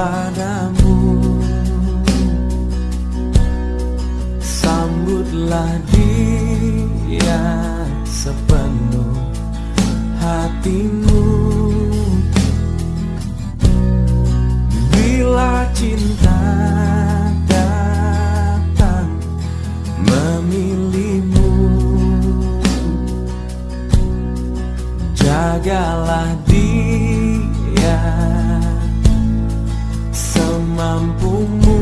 padamu Sambutlah dia sepenuh hatimu. Bila cinta datang memilihmu Jagalah dia semampumu